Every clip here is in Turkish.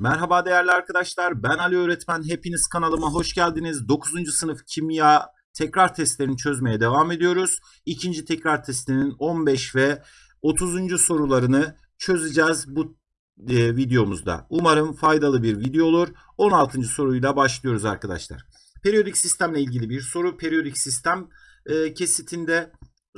Merhaba değerli arkadaşlar. Ben Ali Öğretmen. Hepiniz kanalıma hoş geldiniz. 9. sınıf kimya tekrar testlerini çözmeye devam ediyoruz. İkinci tekrar testinin 15 ve 30. sorularını çözeceğiz bu e, videomuzda. Umarım faydalı bir video olur. 16. soruyla başlıyoruz arkadaşlar. Periyodik sistemle ilgili bir soru. Periyodik sistem e, kesitinde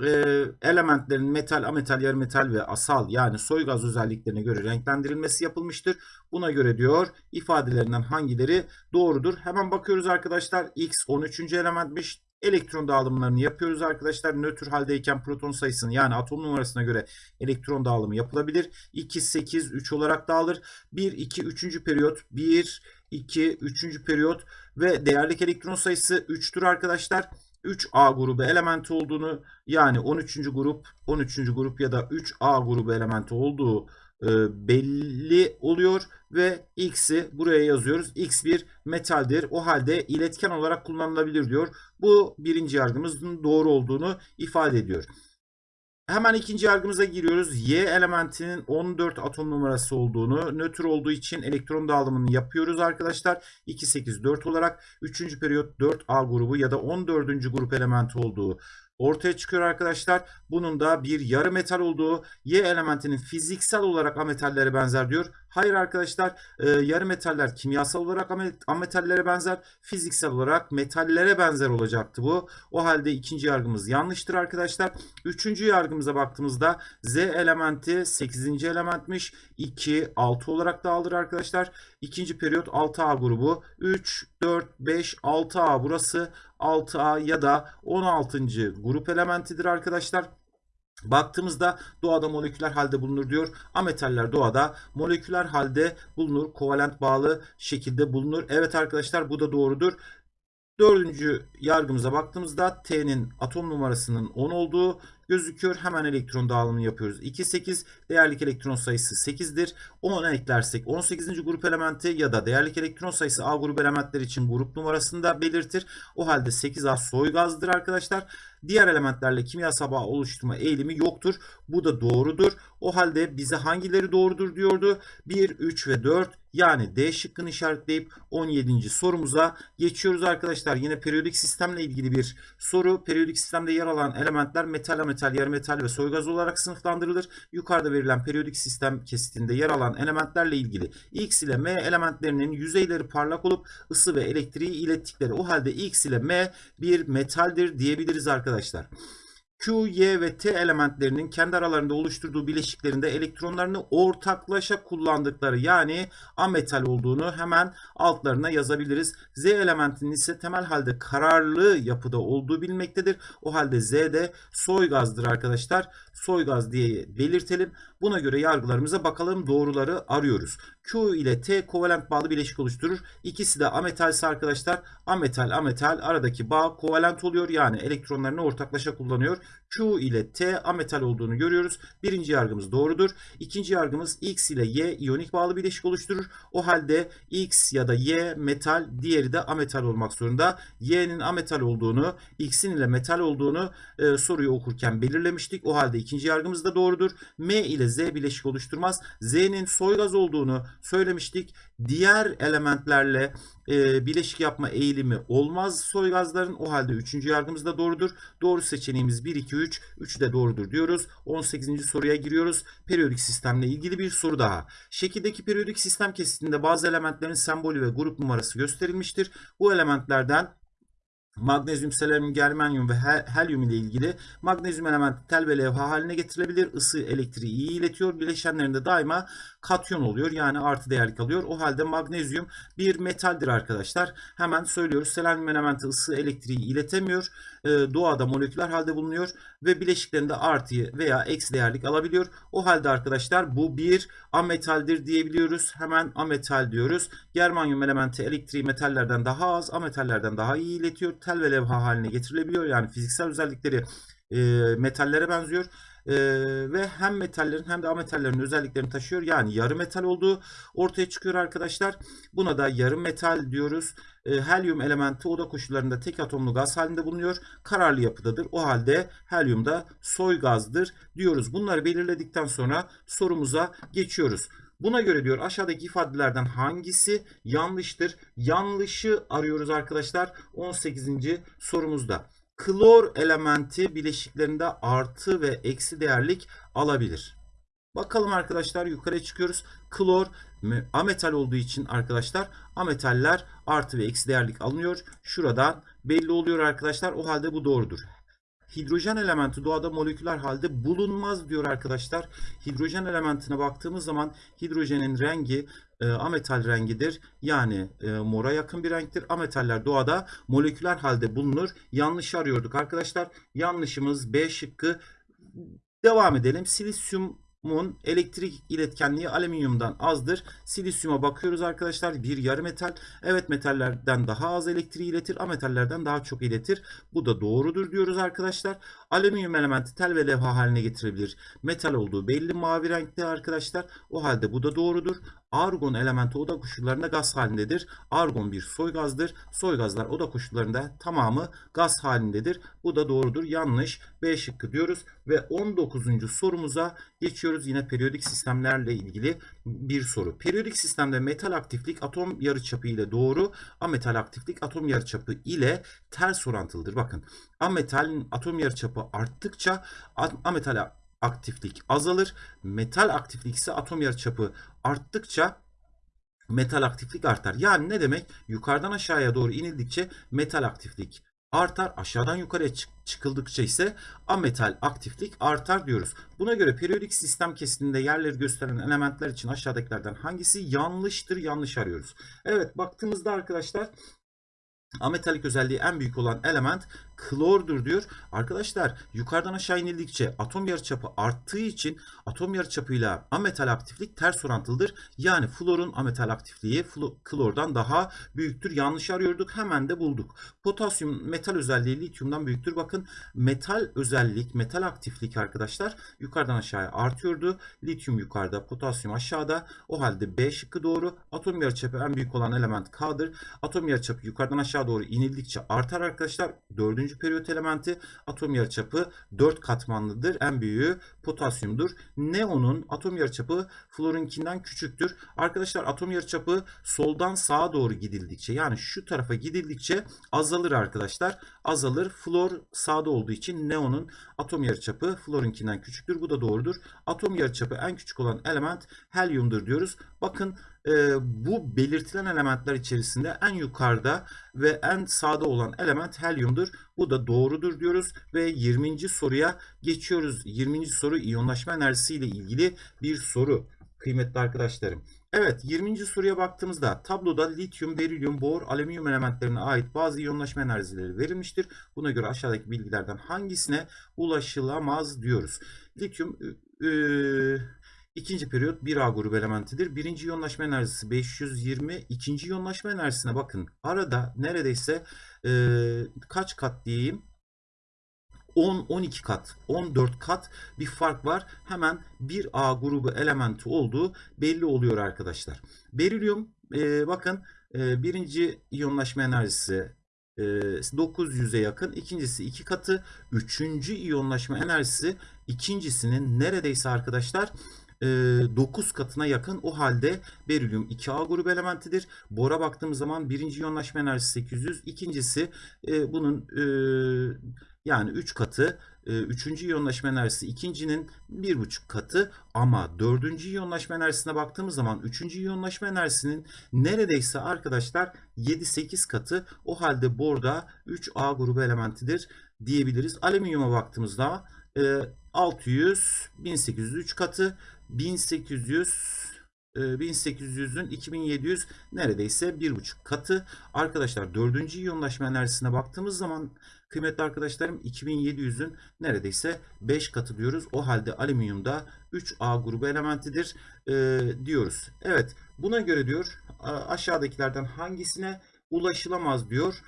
e, elementlerin metal, ametal, yarımetal ve asal yani soy gaz özelliklerine göre renklendirilmesi yapılmıştır. Buna göre diyor ifadelerinden hangileri doğrudur? Hemen bakıyoruz arkadaşlar. X 13. elementmiş. Elektron dağılımlarını yapıyoruz arkadaşlar. Nötr haldeyken proton sayısını yani atom numarasına göre elektron dağılımı yapılabilir. 2, 8, 3 olarak dağılır. 1, 2, 3. periyot. 1, 2, 3. periyot ve değerlik elektron sayısı 3'tür arkadaşlar. 3A grubu elementi olduğunu yani 13. grup 13. grup ya da 3A grubu elementi olduğu e, belli oluyor ve X'i buraya yazıyoruz. X bir metaldir. O halde iletken olarak kullanılabilir diyor. Bu birinci yargımızın doğru olduğunu ifade ediyor. Hemen ikinci yargımıza giriyoruz. Y elementinin 14 atom numarası olduğunu, nötr olduğu için elektron dağılımını yapıyoruz arkadaşlar. 2, 8, 4 olarak 3. periyot 4A grubu ya da 14. grup elementi olduğu ortaya çıkıyor arkadaşlar. Bunun da bir yarı metal olduğu Y elementinin fiziksel olarak ametallere benzer diyor. Hayır arkadaşlar e, yarı metaller kimyasal olarak ametallere benzer. Fiziksel olarak metallere benzer olacaktı bu. O halde ikinci yargımız yanlıştır arkadaşlar. Üçüncü yargımıza baktığımızda Z elementi 8. elementmiş. 2, 6 olarak dağılır arkadaşlar. İkinci periyot 6A grubu. 3, 4, 5, 6A burası 6A ya da 16. grup elementidir arkadaşlar. Baktığımızda doğada moleküler halde bulunur diyor. Ametaller doğada moleküler halde bulunur. Kovalent bağlı şekilde bulunur. Evet arkadaşlar bu da doğrudur. Dördüncü yargımıza baktığımızda T'nin atom numarasının 10 olduğu gözüküyor. Hemen elektron dağılımını yapıyoruz. 2, 8 değerlik elektron sayısı 8'dir. 10 eklersek 18. grup elementi ya da değerlik elektron sayısı A grup elementler için grup numarasını da belirtir. O halde 8A soy gazdır arkadaşlar. Diğer elementlerle kimyasal bağ oluşturma eğilimi yoktur. Bu da doğrudur. O halde bize hangileri doğrudur diyordu. 1, 3 ve 4 yani D şıkkını işaretleyip 17. sorumuza geçiyoruz arkadaşlar. Yine periyodik sistemle ilgili bir soru. Periyodik sistemde yer alan elementler metal, ametal, yarı metal ve soy gaz olarak sınıflandırılır. Yukarıda verilen periyodik sistem kesitinde yer alan elementlerle ilgili X ile M elementlerinin yüzeyleri parlak olup ısı ve elektriği ilettikleri o halde X ile M bir metaldir diyebiliriz arkadaşlar. Q, Y ve T elementlerinin kendi aralarında oluşturduğu bileşiklerinde elektronlarını ortaklaşa kullandıkları yani ametal olduğunu hemen altlarına yazabiliriz. Z elementinin ise temel halde kararlı yapıda olduğu bilinmektedir. O halde Z de soy gazdır arkadaşlar. Soy gaz diye belirtelim. Buna göre yargılarımıza bakalım doğruları arıyoruz. Q ile T kovalent bağlı bileşik oluşturur. İkisi de ametalse arkadaşlar ametal ametal aradaki bağ kovalent oluyor. Yani elektronlarını ortaklaşa kullanıyor. Q ile T ametal olduğunu görüyoruz. Birinci yargımız doğrudur. İkinci yargımız X ile Y iyonik bağlı bileşik oluşturur. O halde X ya da Y metal diğeri de ametal olmak zorunda. Y'nin ametal olduğunu X'in ile metal olduğunu e, soruyu okurken belirlemiştik. O halde ikinci yargımız da doğrudur. M ile Z bileşik oluşturmaz. Z'nin soy gaz olduğunu söylemiştik. Diğer elementlerle e, bileşik yapma eğilimi olmaz soy gazların. O halde üçüncü yargımız da doğrudur. Doğru seçeneğimiz 1, 2, 3. 3 de doğrudur diyoruz. 18. soruya giriyoruz. Periyodik sistemle ilgili bir soru daha. Şekildeki periyodik sistem kesitinde bazı elementlerin sembolü ve grup numarası gösterilmiştir. Bu elementlerden magnezyum, selenyum, germanyum ve helyum ile ilgili magnezyum elementi tel ve levha haline getirilebilir. Isı elektriği iyi iletiyor. Bileşenlerinde daima katyon oluyor. Yani artı değerlik alıyor. O halde magnezyum bir metaldir arkadaşlar. Hemen söylüyoruz. Selenyum elementi ısı elektriği iletemiyor. Ee, doğada moleküler halde bulunuyor ve bileşiklerinde artı veya eksi değerlik alabiliyor. O halde arkadaşlar bu bir ametaldir diyebiliyoruz. Hemen ametal diyoruz. Germanyum elementi elektriği metallerden daha az, ametallerden daha iyi iletiyor. Tel ve levha haline getirilebiliyor. Yani fiziksel özellikleri e, metallere benziyor e, ve hem metallerin hem de ametallerin özelliklerini taşıyor. Yani yarı metal olduğu ortaya çıkıyor arkadaşlar. Buna da yarı metal diyoruz. E, helyum elementi oda koşullarında tek atomlu gaz halinde bulunuyor. Kararlı yapıdadır. O halde helyum da soy gazdır diyoruz. Bunları belirledikten sonra sorumuza geçiyoruz. Buna göre diyor aşağıdaki ifadelerden hangisi yanlıştır? Yanlışı arıyoruz arkadaşlar 18. sorumuzda. Klor elementi bileşiklerinde artı ve eksi değerlik alabilir. Bakalım arkadaşlar yukarıya çıkıyoruz. Klor me- ametal olduğu için arkadaşlar ametaller artı ve eksi değerlik alınıyor. Şuradan belli oluyor arkadaşlar. O halde bu doğrudur. Hidrojen elementi doğada moleküler halde bulunmaz diyor arkadaşlar. Hidrojen elementine baktığımız zaman hidrojenin rengi e, ametal rengidir. Yani e, mora yakın bir renktir. Ametaller doğada moleküler halde bulunur. Yanlış arıyorduk arkadaşlar. Yanlışımız B şıkkı. Devam edelim. Silisyumun elektrik iletkenliği alüminyumdan azdır. Silisyuma bakıyoruz arkadaşlar. Bir yarı metal. Evet metallerden daha az elektriği iletir. Ametallerden daha çok iletir. Bu da doğrudur diyoruz arkadaşlar. Alüminyum elementi tel ve levha haline getirebilir. Metal olduğu belli mavi renkte arkadaşlar. O halde bu da doğrudur. Argon elementi oda koşullarında gaz halindedir. Argon bir soy gazdır. Soy gazlar oda koşullarında tamamı gaz halindedir. Bu da doğrudur. Yanlış. B şıkkı diyoruz. Ve 19. sorumuza geçiyoruz. Yine periyodik sistemlerle ilgili bir soru. Periyodik sistemde metal aktiflik atom yarıçapı ile doğru, ametal aktiflik atom yarıçapı ile ters orantılıdır. Bakın ametalin atom yarıçapı arttıkça a- ametal aktiflik azalır. Metal aktiflik ise atom yarıçapı arttıkça metal aktiflik artar. Yani ne demek? Yukarıdan aşağıya doğru inildikçe metal aktiflik artar. Aşağıdan yukarıya çık- çıkıldıkça ise ametal aktiflik artar diyoruz. Buna göre periyodik sistem kesitinde yerleri gösteren elementler için aşağıdakilerden hangisi yanlıştır? Yanlış arıyoruz. Evet baktığımızda arkadaşlar ametalik özelliği en büyük olan element klordur diyor. Arkadaşlar yukarıdan aşağı inildikçe atom yarıçapı arttığı için atom yarıçapıyla ametal aktiflik ters orantılıdır. Yani florun ametal aktifliği klordan daha büyüktür. Yanlış arıyorduk. Hemen de bulduk. Potasyum metal özelliği lityumdan büyüktür. Bakın metal özellik, metal aktiflik arkadaşlar yukarıdan aşağıya artıyordu. Lityum yukarıda, potasyum aşağıda. O halde B şıkkı doğru. Atom yarıçapı en büyük olan element K'dır. Atom yarıçapı yukarıdan aşağı doğru inildikçe artar arkadaşlar. Dördüncü periyot elementi atom yarıçapı 4 katmanlıdır. En büyüğü potasyumdur. Neonun atom yarıçapı florunkinden küçüktür. Arkadaşlar atom yarıçapı soldan sağa doğru gidildikçe yani şu tarafa gidildikçe azalır arkadaşlar. Azalır. Flor sağda olduğu için neonun atom yarıçapı florunkinden küçüktür. Bu da doğrudur. Atom yarıçapı en küçük olan element helyumdur diyoruz. Bakın e, bu belirtilen elementler içerisinde en yukarıda ve en sağda olan element helyumdur. Bu da doğrudur diyoruz ve 20. soruya geçiyoruz. 20. soru iyonlaşma enerjisi ile ilgili bir soru kıymetli arkadaşlarım. Evet 20. soruya baktığımızda tabloda lityum, berilyum, bor, alüminyum elementlerine ait bazı iyonlaşma enerjileri verilmiştir. Buna göre aşağıdaki bilgilerden hangisine ulaşılamaz diyoruz. Lityum e, ikinci periyot 1A grubu elementidir. Birinci iyonlaşma enerjisi 520. ikinci iyonlaşma enerjisine bakın. Arada neredeyse e, kaç kat diyeyim? 10-12 kat, 14 kat bir fark var. Hemen 1A grubu elementi olduğu belli oluyor arkadaşlar. Berilyum e, bakın e, birinci iyonlaşma enerjisi e, 900'e yakın. ikincisi 2 katı. Üçüncü iyonlaşma enerjisi ikincisinin neredeyse arkadaşlar 9 katına yakın. O halde berilyum 2A grubu elementidir. Bora baktığımız zaman birinci iyonlaşma enerjisi 800. ikincisi e, bunun e, yani 3 katı. E, üçüncü iyonlaşma enerjisi ikincinin 1,5 katı. Ama dördüncü iyonlaşma enerjisine baktığımız zaman üçüncü iyonlaşma enerjisinin neredeyse arkadaşlar 7-8 katı. O halde borda 3A grubu elementidir diyebiliriz. Alüminyuma baktığımızda e, 600, 1803 katı, 1800 e, 1800'ün 2700 neredeyse 1,5 katı. Arkadaşlar 4. iyonlaşma enerjisine baktığımız zaman kıymetli arkadaşlarım 2700'ün neredeyse 5 katı diyoruz. O halde alüminyumda 3A grubu elementidir e, diyoruz. Evet buna göre diyor aşağıdakilerden hangisine ulaşılamaz diyor.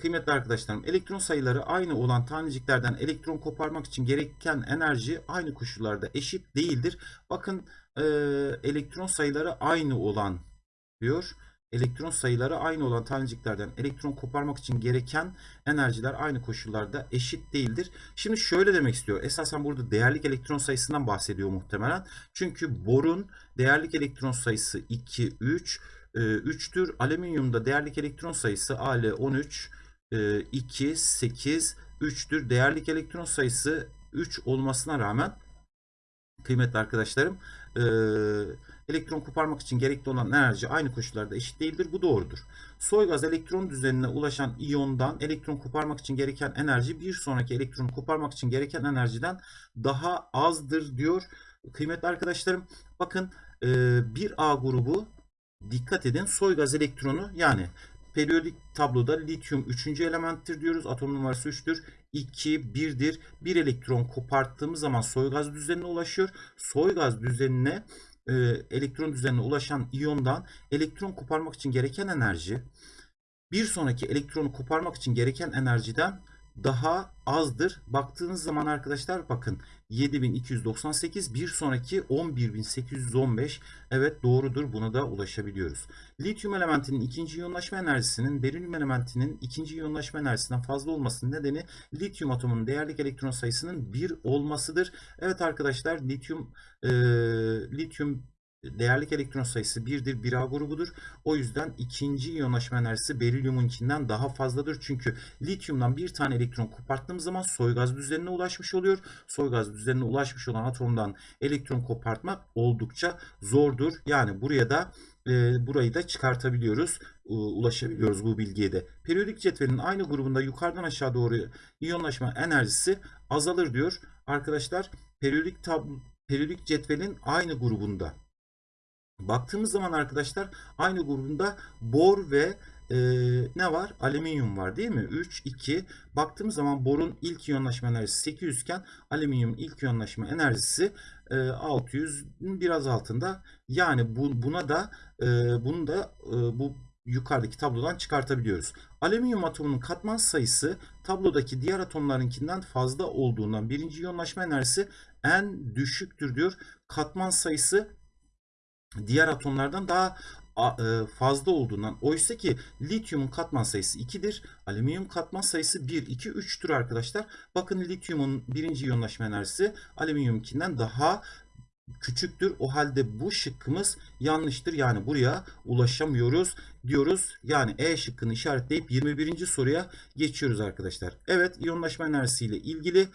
Kıymetli arkadaşlarım elektron sayıları aynı olan taneciklerden elektron koparmak için gereken enerji aynı koşullarda eşit değildir. Bakın e, elektron sayıları aynı olan diyor. elektron sayıları aynı olan taneciklerden elektron koparmak için gereken enerjiler aynı koşullarda eşit değildir. Şimdi şöyle demek istiyor. Esasen burada değerlik elektron sayısından bahsediyor muhtemelen. Çünkü borun değerlik elektron sayısı 2, 3, 3'tür. Alüminyumda değerlik elektron sayısı Al13, 2, 8, 3'tür. Değerlik elektron sayısı 3 olmasına rağmen kıymetli arkadaşlarım e, elektron koparmak için gerekli olan enerji aynı koşullarda eşit değildir. Bu doğrudur. Soy gaz elektron düzenine ulaşan iyondan elektron koparmak için gereken enerji bir sonraki elektronu koparmak için gereken enerjiden daha azdır diyor. Kıymetli arkadaşlarım bakın e, bir A grubu dikkat edin soy gaz elektronu yani periyodik tabloda lityum 3. elementtir diyoruz. Atom numarası 3'tür. 2, 1'dir. Bir elektron koparttığımız zaman soy gaz düzenine ulaşıyor. Soy gaz düzenine e, elektron düzenine ulaşan iyondan elektron koparmak için gereken enerji bir sonraki elektronu koparmak için gereken enerjiden daha azdır. Baktığınız zaman arkadaşlar bakın 7298 bir sonraki 11815 evet doğrudur buna da ulaşabiliyoruz. Lityum elementinin ikinci iyonlaşma enerjisinin berilyum elementinin ikinci iyonlaşma enerjisinden fazla olmasının nedeni lityum atomunun değerlik elektron sayısının 1 olmasıdır. Evet arkadaşlar lityum e, lityum değerlik elektron sayısı 1'dir. 1A grubudur. O yüzden ikinci iyonlaşma enerjisi berilyumunkinden daha fazladır. Çünkü lityumdan bir tane elektron koparttığımız zaman soy gaz düzenine ulaşmış oluyor. Soy gaz düzenine ulaşmış olan atomdan elektron kopartmak oldukça zordur. Yani buraya da e, burayı da çıkartabiliyoruz. E, ulaşabiliyoruz bu bilgiye de. Periyodik cetvelin aynı grubunda yukarıdan aşağı doğru iyonlaşma enerjisi azalır diyor. Arkadaşlar periyodik tablo periyodik cetvelin aynı grubunda Baktığımız zaman arkadaşlar aynı grubunda bor ve e, ne var? Alüminyum var değil mi? 3, 2. Baktığımız zaman borun ilk iyonlaşma enerjisi 800 iken alüminyumun ilk iyonlaşma enerjisi e, 600'ün biraz altında. Yani bu, buna da e, bunu da e, bu yukarıdaki tablodan çıkartabiliyoruz. Alüminyum atomunun katman sayısı tablodaki diğer atomlarınkinden fazla olduğundan birinci iyonlaşma enerjisi en düşüktür diyor. Katman sayısı diğer atomlardan daha e, fazla olduğundan oysa ki lityumun katman sayısı 2'dir. Alüminyum katman sayısı 1, 2, 3'tür arkadaşlar. Bakın lityumun birinci iyonlaşma enerjisi alüminyumkinden daha küçüktür. O halde bu şıkkımız yanlıştır. Yani buraya ulaşamıyoruz diyoruz. Yani E şıkkını işaretleyip 21. soruya geçiyoruz arkadaşlar. Evet iyonlaşma enerjisiyle ilgili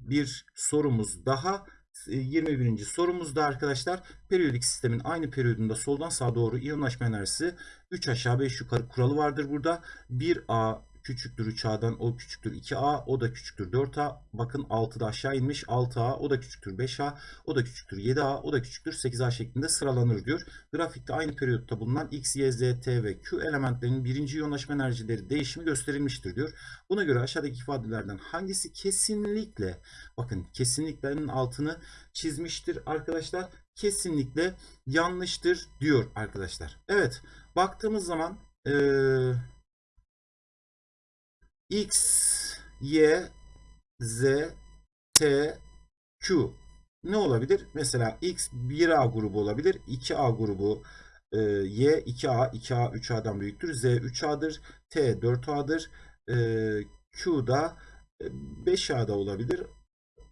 bir sorumuz daha. 21. sorumuzda arkadaşlar periyodik sistemin aynı periyodunda soldan sağa doğru iyonlaşma enerjisi 3 aşağı 5 yukarı kuralı vardır burada. 1A küçüktür 3A'dan o küçüktür 2A o da küçüktür 4A bakın 6'da aşağı inmiş 6A o da küçüktür 5A o da küçüktür 7A o da küçüktür 8A şeklinde sıralanır diyor. Grafikte aynı periyotta bulunan X, Y, Z, T ve Q elementlerinin birinci iyonlaşma enerjileri değişimi gösterilmiştir diyor. Buna göre aşağıdaki ifadelerden hangisi kesinlikle bakın kesinliklerin altını çizmiştir arkadaşlar. Kesinlikle yanlıştır diyor arkadaşlar. Evet baktığımız zaman eee X, Y, Z, T, Q. Ne olabilir? Mesela X 1A grubu olabilir. 2A grubu e, Y 2A, 2A 3A'dan büyüktür. Z 3A'dır. T 4A'dır. E, Q da 5A'da e, olabilir.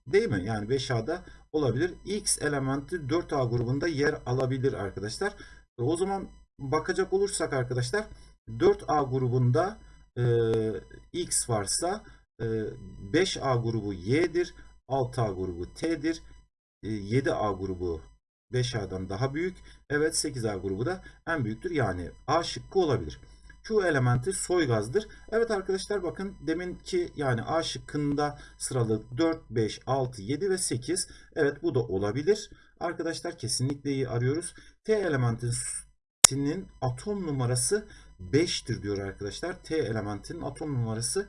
Değil mi? Yani 5A'da olabilir. X elementi 4A grubunda yer alabilir arkadaşlar. O zaman bakacak olursak arkadaşlar 4A grubunda e, X varsa e, 5A grubu Y'dir. 6A grubu T'dir. E, 7A grubu 5A'dan daha büyük. Evet 8A grubu da en büyüktür. Yani A şıkkı olabilir. Q elementi soy gazdır. Evet arkadaşlar bakın deminki yani A şıkkında sıralı 4, 5, 6, 7 ve 8. Evet bu da olabilir. Arkadaşlar kesinlikle iyi arıyoruz. T elementinin atom numarası 5'tir diyor arkadaşlar. T elementinin atom numarası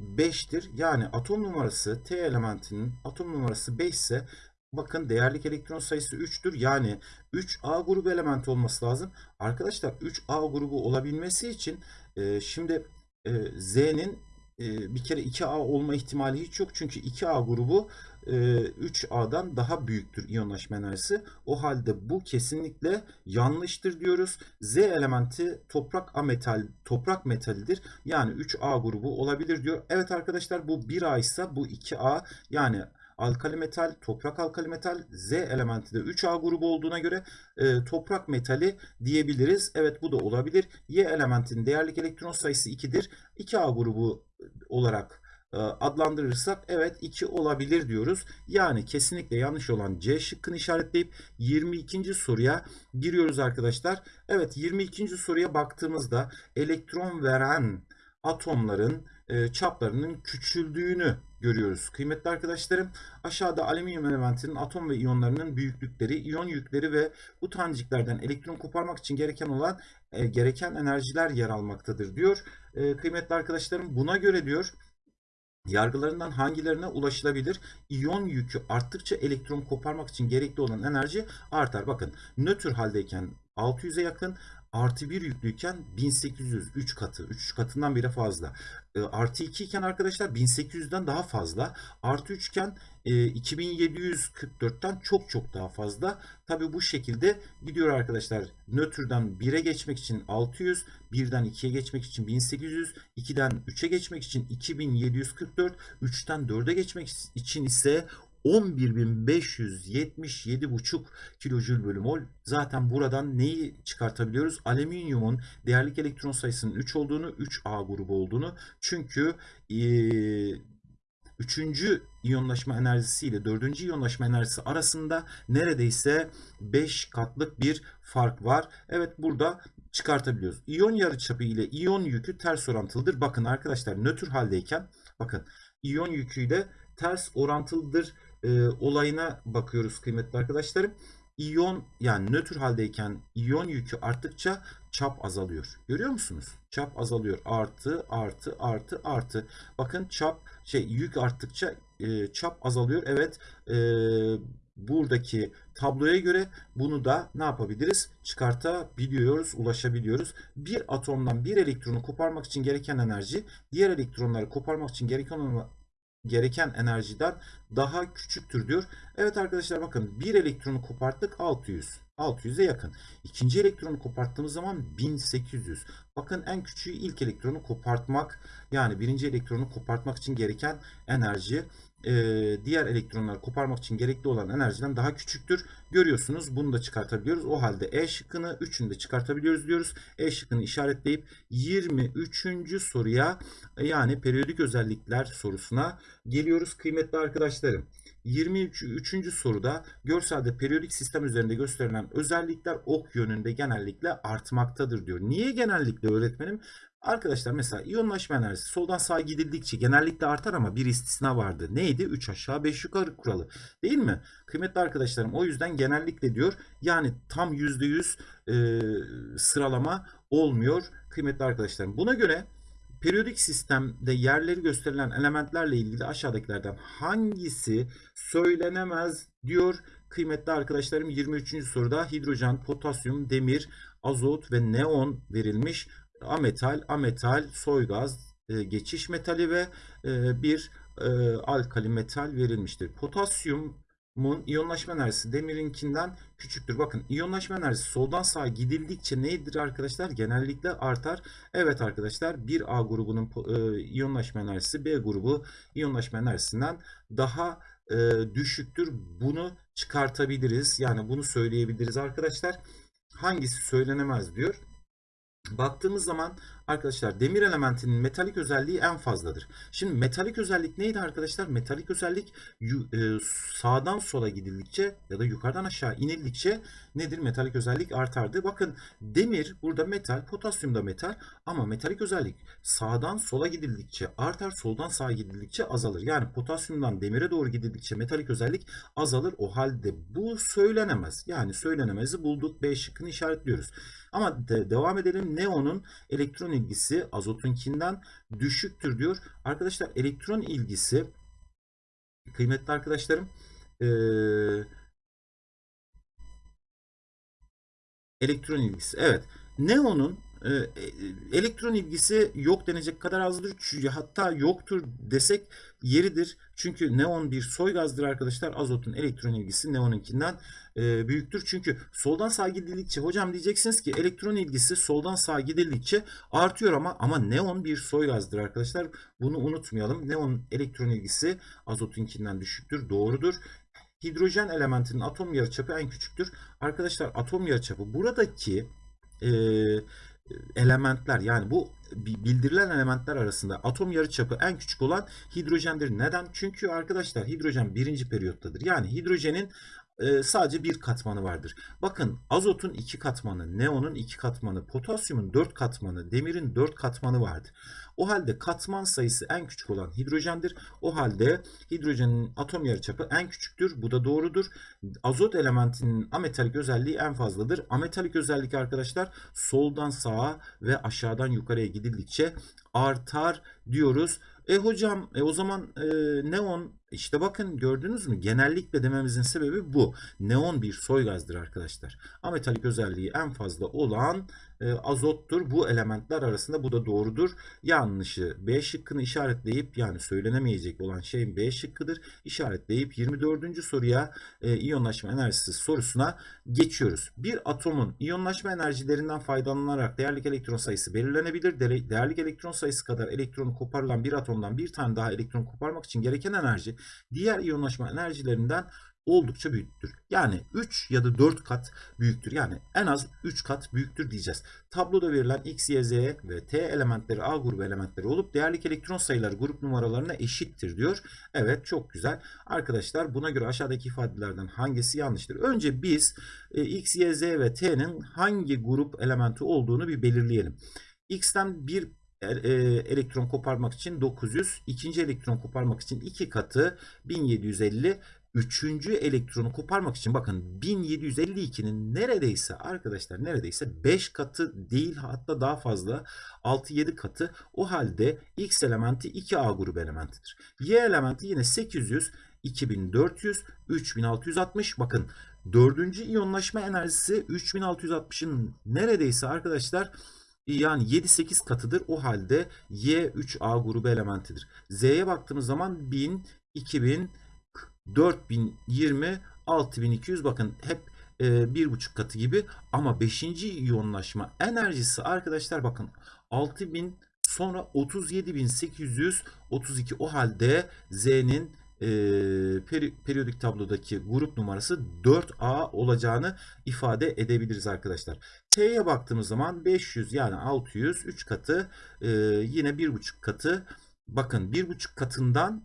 5'tir. Yani atom numarası T elementinin atom numarası 5 ise bakın değerlik elektron sayısı 3'tür. Yani 3A grubu elementi olması lazım. Arkadaşlar 3A grubu olabilmesi için e, şimdi e, Z'nin e, bir kere 2A olma ihtimali hiç yok. Çünkü 2A grubu 3A'dan daha büyüktür iyonlaşma enerjisi. O halde bu kesinlikle yanlıştır diyoruz. Z elementi toprak ametal, toprak metalidir. Yani 3A grubu olabilir diyor. Evet arkadaşlar bu 1A ise bu 2A yani alkali metal, toprak alkali metal, Z elementi de 3A grubu olduğuna göre e, toprak metali diyebiliriz. Evet bu da olabilir. Y elementinin değerlik elektron sayısı 2'dir. 2A grubu olarak e, adlandırırsak evet 2 olabilir diyoruz. Yani kesinlikle yanlış olan C şıkkını işaretleyip 22. soruya giriyoruz arkadaşlar. Evet 22. soruya baktığımızda elektron veren atomların e, çaplarının küçüldüğünü görüyoruz. Kıymetli arkadaşlarım aşağıda alüminyum elementinin atom ve iyonlarının büyüklükleri, iyon yükleri ve bu taneciklerden elektron koparmak için gereken olan e, gereken enerjiler yer almaktadır diyor. E, kıymetli arkadaşlarım buna göre diyor yargılarından hangilerine ulaşılabilir? İyon yükü arttıkça elektron koparmak için gerekli olan enerji artar. Bakın nötr haldeyken 600'e yakın artı 1 yüklüyken 1800 3 katı 3 katından bile fazla. E, artı 2 iken arkadaşlar 1800'den daha fazla. Artı 3 iken 2744'ten çok çok daha fazla. Tabi bu şekilde gidiyor arkadaşlar. Nötrden 1'e geçmek için 600, 1'den 2'ye geçmek için 1800, 2'den 3'e geçmek için 2744, 3'ten 4'e geçmek için ise 11.577,5 kilojül bölü mol. Zaten buradan neyi çıkartabiliyoruz? Alüminyumun değerlik elektron sayısının 3 olduğunu, 3A grubu olduğunu. Çünkü e, üçüncü iyonlaşma enerjisi ile dördüncü iyonlaşma enerjisi arasında neredeyse 5 katlık bir fark var. Evet burada çıkartabiliyoruz. İyon yarıçapı ile iyon yükü ters orantılıdır. Bakın arkadaşlar nötr haldeyken bakın iyon yüküyle ters orantılıdır e, olayına bakıyoruz kıymetli arkadaşlarım. İyon yani nötr haldeyken iyon yükü arttıkça çap azalıyor. Görüyor musunuz? Çap azalıyor. Artı artı artı artı. Bakın çap şey yük arttıkça e, çap azalıyor. Evet e, buradaki tabloya göre bunu da ne yapabiliriz? Çıkartabiliyoruz, ulaşabiliyoruz. Bir atomdan bir elektronu koparmak için gereken enerji diğer elektronları koparmak için gereken gereken enerjiden daha küçüktür diyor. Evet arkadaşlar bakın bir elektronu koparttık 600. 600'e yakın. İkinci elektronu koparttığımız zaman 1800. Bakın en küçüğü ilk elektronu kopartmak yani birinci elektronu kopartmak için gereken enerji e, diğer elektronları koparmak için gerekli olan enerjiden daha küçüktür. Görüyorsunuz bunu da çıkartabiliyoruz. O halde E şıkkını 3'ünü de çıkartabiliyoruz diyoruz. E şıkkını işaretleyip 23. soruya yani periyodik özellikler sorusuna geliyoruz kıymetli arkadaşlarım. 23. soruda görselde periyodik sistem üzerinde gösterilen özellikler ok yönünde genellikle artmaktadır diyor. Niye genellikle öğretmenim? Arkadaşlar mesela iyonlaşma enerjisi soldan sağa gidildikçe genellikle artar ama bir istisna vardı. Neydi? 3 aşağı 5 yukarı kuralı. Değil mi? Kıymetli arkadaşlarım o yüzden genellikle diyor. Yani tam %100 e, sıralama olmuyor kıymetli arkadaşlarım. Buna göre periyodik sistemde yerleri gösterilen elementlerle ilgili aşağıdakilerden hangisi söylenemez diyor. Kıymetli arkadaşlarım 23. soruda hidrojen, potasyum, demir, azot ve neon verilmiş ametal, ametal, soygaz, e, geçiş metali ve e, bir e, alkali metal verilmiştir. Potasyumun iyonlaşma enerjisi demirinkinden küçüktür. Bakın iyonlaşma enerjisi soldan sağa gidildikçe neydir arkadaşlar? Genellikle artar. Evet arkadaşlar 1A grubunun e, iyonlaşma enerjisi B grubu iyonlaşma enerjisinden daha e, düşüktür. Bunu çıkartabiliriz. Yani bunu söyleyebiliriz arkadaşlar. Hangisi söylenemez diyor. Baktığımız zaman arkadaşlar demir elementinin metalik özelliği en fazladır. Şimdi metalik özellik neydi arkadaşlar? Metalik özellik e, sağdan sola gidildikçe ya da yukarıdan aşağı inildikçe nedir? Metalik özellik artardı. Bakın demir burada metal, potasyum da metal ama metalik özellik sağdan sola gidildikçe artar, soldan sağa gidildikçe azalır. Yani potasyumdan demire doğru gidildikçe metalik özellik azalır. O halde bu söylenemez. Yani söylenemezi bulduk. B şıkkını işaretliyoruz. Ama de, devam edelim. Neonun elektron ilgisi azotunkinden düşüktür diyor. Arkadaşlar elektron ilgisi kıymetli arkadaşlarım ee, elektron ilgisi. Evet. Neonun elektron ilgisi yok denecek kadar azdır. Çünkü hatta yoktur desek yeridir. Çünkü neon bir soy gazdır arkadaşlar. Azotun elektron ilgisi neonunkinden e, büyüktür. Çünkü soldan sağa gidildikçe hocam diyeceksiniz ki elektron ilgisi soldan sağa gidildikçe artıyor ama ama neon bir soy gazdır arkadaşlar. Bunu unutmayalım. Neon elektron ilgisi azotunkinden düşüktür. Doğrudur. Hidrojen elementinin atom yarıçapı en küçüktür. Arkadaşlar atom yarıçapı buradaki e, elementler yani bu bildirilen elementler arasında atom yarıçapı en küçük olan hidrojendir. Neden? Çünkü arkadaşlar hidrojen birinci periyottadır. Yani hidrojenin e, sadece bir katmanı vardır. Bakın azotun iki katmanı, neonun iki katmanı, potasyumun dört katmanı, demirin dört katmanı vardır. O halde katman sayısı en küçük olan hidrojendir. O halde hidrojenin atom yarıçapı en küçüktür. Bu da doğrudur. Azot elementinin ametalik özelliği en fazladır. Ametalik özellik arkadaşlar soldan sağa ve aşağıdan yukarıya gidildikçe artar diyoruz. E hocam e o zaman e, neon işte bakın gördünüz mü genellikle dememizin sebebi bu. Neon bir soy gazdır arkadaşlar. Ametalik özelliği en fazla olan azottur. Bu elementler arasında bu da doğrudur. Yanlışı B şıkkını işaretleyip yani söylenemeyecek olan şey B şıkkıdır. İşaretleyip 24. soruya e, iyonlaşma enerjisi sorusuna geçiyoruz. Bir atomun iyonlaşma enerjilerinden faydalanarak değerlik elektron sayısı belirlenebilir. Değer- Değerlik elektron sayısı kadar elektronu koparılan bir atomdan bir tane daha elektron koparmak için gereken enerji diğer iyonlaşma enerjilerinden oldukça büyüktür. Yani 3 ya da 4 kat büyüktür. Yani en az 3 kat büyüktür diyeceğiz. Tabloda verilen X, Y, Z ve T elementleri A grubu elementleri olup değerlik elektron sayıları grup numaralarına eşittir diyor. Evet çok güzel. Arkadaşlar buna göre aşağıdaki ifadelerden hangisi yanlıştır? Önce biz e, X, Y, Z ve T'nin hangi grup elementi olduğunu bir belirleyelim. X'ten bir e, e, elektron koparmak için 900, ikinci elektron koparmak için 2 katı 1750, üçüncü elektronu koparmak için bakın 1752'nin neredeyse arkadaşlar neredeyse 5 katı değil hatta daha fazla 6-7 katı o halde X elementi 2A grubu elementidir. Y elementi yine 800, 2400, 3660 bakın dördüncü iyonlaşma enerjisi 3660'ın neredeyse arkadaşlar yani 7-8 katıdır. O halde Y 3A grubu elementidir. Z'ye baktığımız zaman 1000, 2000, 4020, 6200 bakın hep e, bir buçuk katı gibi ama 5. iyonlaşma enerjisi arkadaşlar bakın 6000 sonra 37832 o halde Z'nin e, peri- periyodik tablodaki grup numarası 4A olacağını ifade edebiliriz arkadaşlar. T'ye baktığımız zaman 500 yani 600 3 katı e, yine 1,5 katı bakın 1,5 katından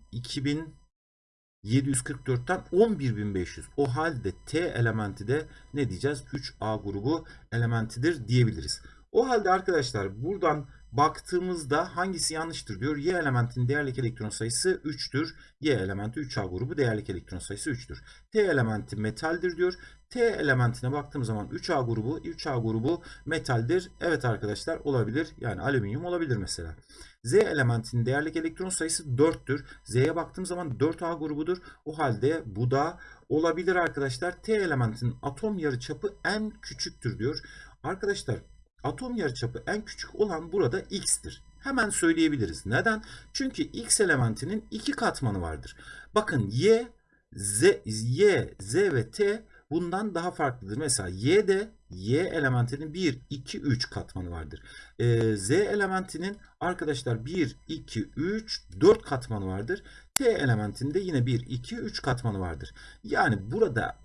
2744'ten 11500 o halde T elementi de ne diyeceğiz 3A grubu elementidir diyebiliriz. O halde arkadaşlar buradan baktığımızda hangisi yanlıştır diyor. Y elementinin değerlik elektron sayısı 3'tür. Y elementi 3A grubu değerlik elektron sayısı 3'tür. T elementi metaldir diyor. T elementine baktığımız zaman 3A grubu, 3A grubu metaldir. Evet arkadaşlar olabilir. Yani alüminyum olabilir mesela. Z elementinin değerlik elektron sayısı 4'tür. Z'ye baktığım zaman 4A grubudur. O halde bu da olabilir arkadaşlar. T elementinin atom yarıçapı en küçüktür diyor. Arkadaşlar atom yarıçapı en küçük olan burada X'tir. Hemen söyleyebiliriz. Neden? Çünkü X elementinin iki katmanı vardır. Bakın Y, Z, Y, Z ve T bundan daha farklıdır. Mesela Y'de Y elementinin 1, 2, 3 katmanı vardır. Ee, Z elementinin arkadaşlar 1, 2, 3, 4 katmanı vardır. T elementinde yine 1, 2, 3 katmanı vardır. Yani burada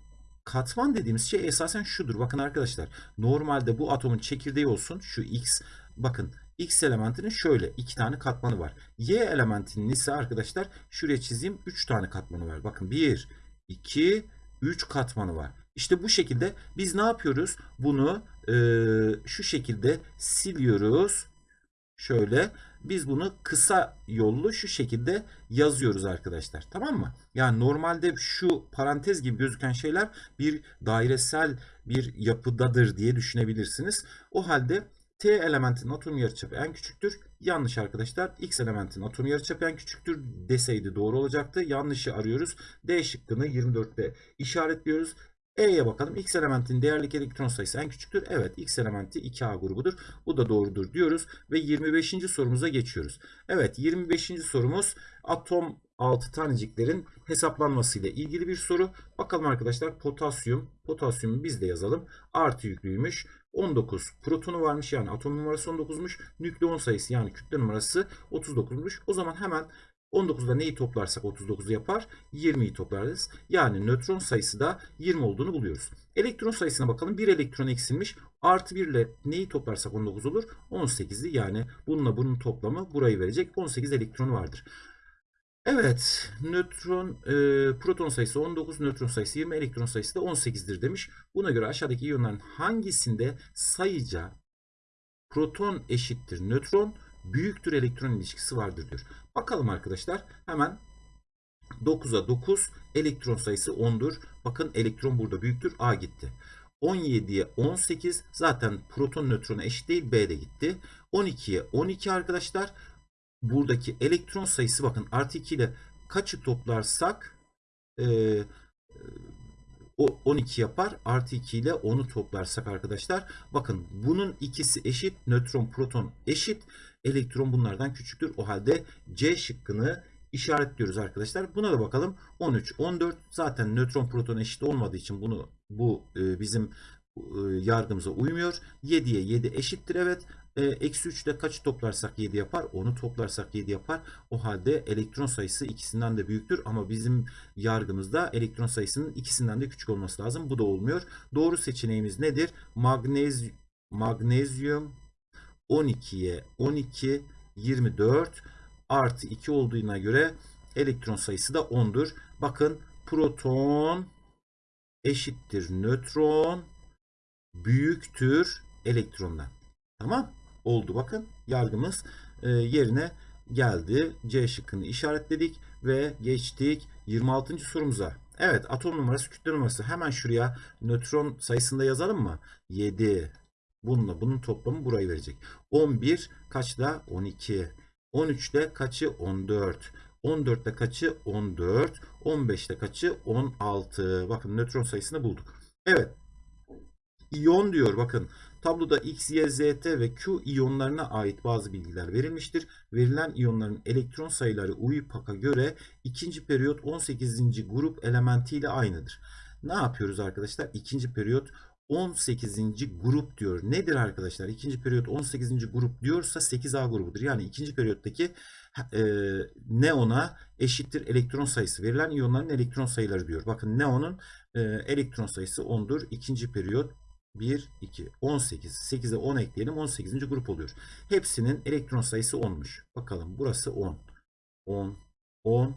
katman dediğimiz şey esasen şudur. Bakın arkadaşlar normalde bu atomun çekirdeği olsun şu X. Bakın X elementinin şöyle iki tane katmanı var. Y elementinin ise arkadaşlar şuraya çizeyim 3 tane katmanı var. Bakın 1, 2, 3 katmanı var. İşte bu şekilde biz ne yapıyoruz? Bunu e, şu şekilde siliyoruz. Şöyle biz bunu kısa yollu şu şekilde yazıyoruz arkadaşlar. Tamam mı? Yani normalde şu parantez gibi gözüken şeyler bir dairesel bir yapıdadır diye düşünebilirsiniz. O halde T elementinin atom yarıçapı en küçüktür. Yanlış arkadaşlar. X elementinin atom yarıçapı en küçüktür deseydi doğru olacaktı. Yanlışı arıyoruz. D şıkkını 24'te işaretliyoruz. E'ye bakalım. X elementin değerlik elektron sayısı en küçüktür. Evet X elementi 2A grubudur. Bu da doğrudur diyoruz. Ve 25. sorumuza geçiyoruz. Evet 25. sorumuz atom altı taneciklerin hesaplanmasıyla ilgili bir soru. Bakalım arkadaşlar potasyum. Potasyumu biz de yazalım. Artı yüklüymüş. 19 protonu varmış yani atom numarası 19'muş. Nükleon sayısı yani kütle numarası 39'muş. O zaman hemen 19'da neyi toplarsak 39'u yapar? 20'yi toplarız. Yani nötron sayısı da 20 olduğunu buluyoruz. Elektron sayısına bakalım. 1 elektron eksilmiş. Artı 1 ile neyi toplarsak 19 olur? 18'i yani bununla bunun toplamı burayı verecek. 18 elektronu vardır. Evet, nötron, e, proton sayısı 19, nötron sayısı 20, elektron sayısı da 18'dir demiş. Buna göre aşağıdaki iyonların hangisinde sayıca proton eşittir nötron, büyüktür elektron ilişkisi vardır diyor. Bakalım arkadaşlar hemen 9'a 9 elektron sayısı 10'dur. Bakın elektron burada büyüktür. A gitti. 17'ye 18 zaten proton nötrona eşit değil. B de gitti. 12'ye 12 arkadaşlar. Buradaki elektron sayısı bakın artı 2 ile kaçı toplarsak e, e, o 12 yapar. Artı 2 ile 10'u toplarsak arkadaşlar bakın bunun ikisi eşit. Nötron proton eşit. Elektron bunlardan küçüktür. O halde C şıkkını işaretliyoruz arkadaşlar. Buna da bakalım. 13, 14 zaten nötron proton eşit olmadığı için bunu bu e, bizim e, yargımıza uymuyor. 7'ye 7 eşittir evet. E, eksi 3 ile kaçı toplarsak 7 yapar? Onu toplarsak 7 yapar. O halde elektron sayısı ikisinden de büyüktür. Ama bizim yargımızda elektron sayısının ikisinden de küçük olması lazım. Bu da olmuyor. Doğru seçeneğimiz nedir? Magnez, magnezyum 12'ye 12 24 artı 2 olduğuna göre elektron sayısı da 10'dur. Bakın proton eşittir nötron büyüktür elektrondan. Tamam oldu bakın yargımız e, yerine geldi. C şıkkını işaretledik ve geçtik 26. sorumuza. Evet atom numarası kütle numarası hemen şuraya nötron sayısında yazalım mı? 7 bununla bunun toplamı burayı verecek. 11 kaçta? 12. 13'te kaçı? 14. 14'te kaçı? 14. 15'te kaçı? 16. Bakın nötron sayısını bulduk. Evet. İyon diyor bakın. Tabloda X, Y, Z, T ve Q iyonlarına ait bazı bilgiler verilmiştir. Verilen iyonların elektron sayıları UIPAC'a göre ikinci periyot 18. grup elementiyle aynıdır. Ne yapıyoruz arkadaşlar? İkinci periyot 18. grup diyor. Nedir arkadaşlar? İkinci periyot 18. grup diyorsa 8A grubudur. Yani ikinci periyottaki e, neona eşittir elektron sayısı. Verilen iyonların elektron sayıları diyor. Bakın neonun e, elektron sayısı 10'dur. İkinci periyot 1, 2, 18. 8'e 10 ekleyelim. 18. grup oluyor. Hepsinin elektron sayısı 10'muş. Bakalım burası 10. 10, 10,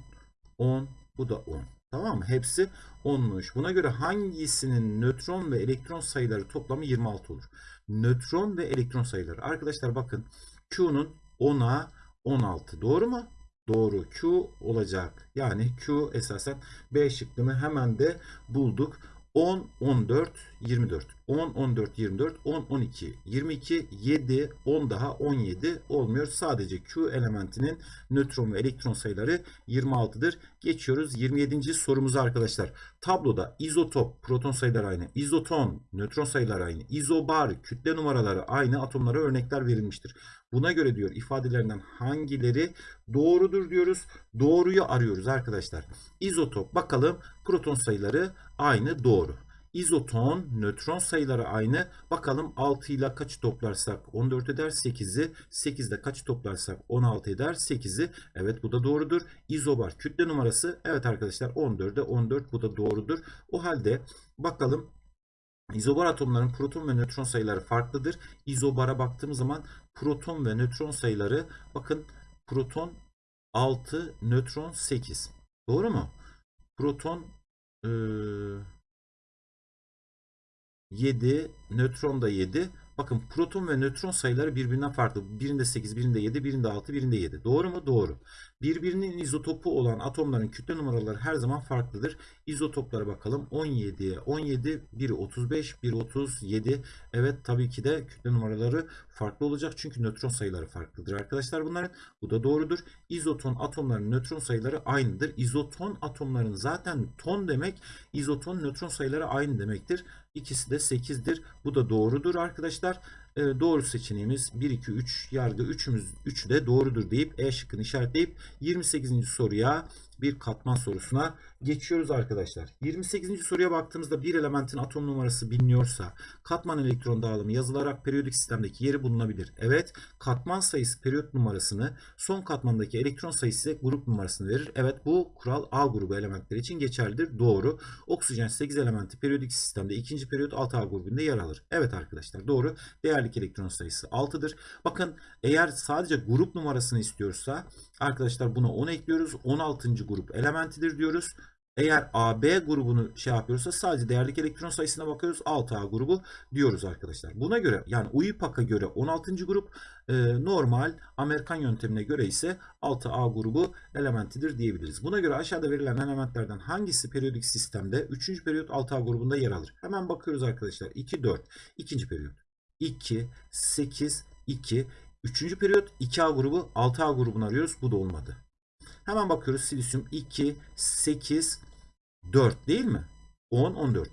10. Bu da 10. Tamam mı? Hepsi 10'muş. Buna göre hangisinin nötron ve elektron sayıları toplamı 26 olur? Nötron ve elektron sayıları. Arkadaşlar bakın Q'nun 10'a 16. Doğru mu? Doğru. Q olacak. Yani Q esasen B şıkkını hemen de bulduk. 10, 14, 24. 10, 14, 24, 10, 12, 22, 7, 10 daha 17 olmuyor. Sadece Q elementinin nötron ve elektron sayıları 26'dır. Geçiyoruz 27. sorumuza arkadaşlar. Tabloda izotop, proton sayıları aynı, izoton, nötron sayıları aynı, izobar, kütle numaraları aynı atomlara örnekler verilmiştir. Buna göre diyor ifadelerinden hangileri doğrudur diyoruz. Doğruyu arıyoruz arkadaşlar. İzotop bakalım proton sayıları aynı doğru. İzoton, nötron sayıları aynı. Bakalım 6 ile kaçı toplarsak 14 eder 8'i. 8 ile kaçı toplarsak 16 eder 8'i. Evet bu da doğrudur. İzobar kütle numarası. Evet arkadaşlar 14'e 14 bu da doğrudur. O halde bakalım İzobar atomların proton ve nötron sayıları farklıdır. İzobara baktığımız zaman proton ve nötron sayıları bakın proton 6, nötron 8. Doğru mu? Proton ee, 7, nötron da 7. Bakın proton ve nötron sayıları birbirinden farklı. Birinde 8, birinde 7, birinde 6, birinde 7. Doğru mu? Doğru. Birbirinin izotopu olan atomların kütle numaraları her zaman farklıdır. İzotoplara bakalım. 17'ye 17, biri 35, biri 37. Evet tabii ki de kütle numaraları farklı olacak. Çünkü nötron sayıları farklıdır arkadaşlar bunların. Bu da doğrudur. İzoton atomlarının nötron sayıları aynıdır. İzoton atomların zaten ton demek izoton nötron sayıları aynı demektir. İkisi de 8'dir. Bu da doğrudur arkadaşlar. Ee, doğru seçeneğimiz 1, 2, 3 yargı 3'ümüz 3'ü de doğrudur deyip E şıkkını işaretleyip 28. soruya bir katman sorusuna geçiyoruz arkadaşlar. 28. soruya baktığımızda bir elementin atom numarası biliniyorsa katman elektron dağılımı yazılarak periyodik sistemdeki yeri bulunabilir. Evet katman sayısı periyot numarasını son katmandaki elektron sayısı ise grup numarasını verir. Evet bu kural A grubu elementleri için geçerlidir. Doğru. Oksijen 8 elementi periyodik sistemde ikinci periyot 6A grubunda yer alır. Evet arkadaşlar doğru. Değerlik elektron sayısı 6'dır. Bakın eğer sadece grup numarasını istiyorsa arkadaşlar buna 10 ekliyoruz. 16. grup elementidir diyoruz. Eğer AB grubunu şey yapıyorsa sadece değerlik elektron sayısına bakıyoruz. 6A grubu diyoruz arkadaşlar. Buna göre yani UIPAC'a göre 16. grup e, normal Amerikan yöntemine göre ise 6A grubu elementidir diyebiliriz. Buna göre aşağıda verilen elementlerden hangisi periyodik sistemde 3. periyot 6A grubunda yer alır? Hemen bakıyoruz arkadaşlar. 2, 4. 2. periyot. 2, 8, 2. 3. periyot 2A grubu 6A grubunu arıyoruz. Bu da olmadı. Hemen bakıyoruz silisyum 2, 8, 4 değil mi? 10, 14.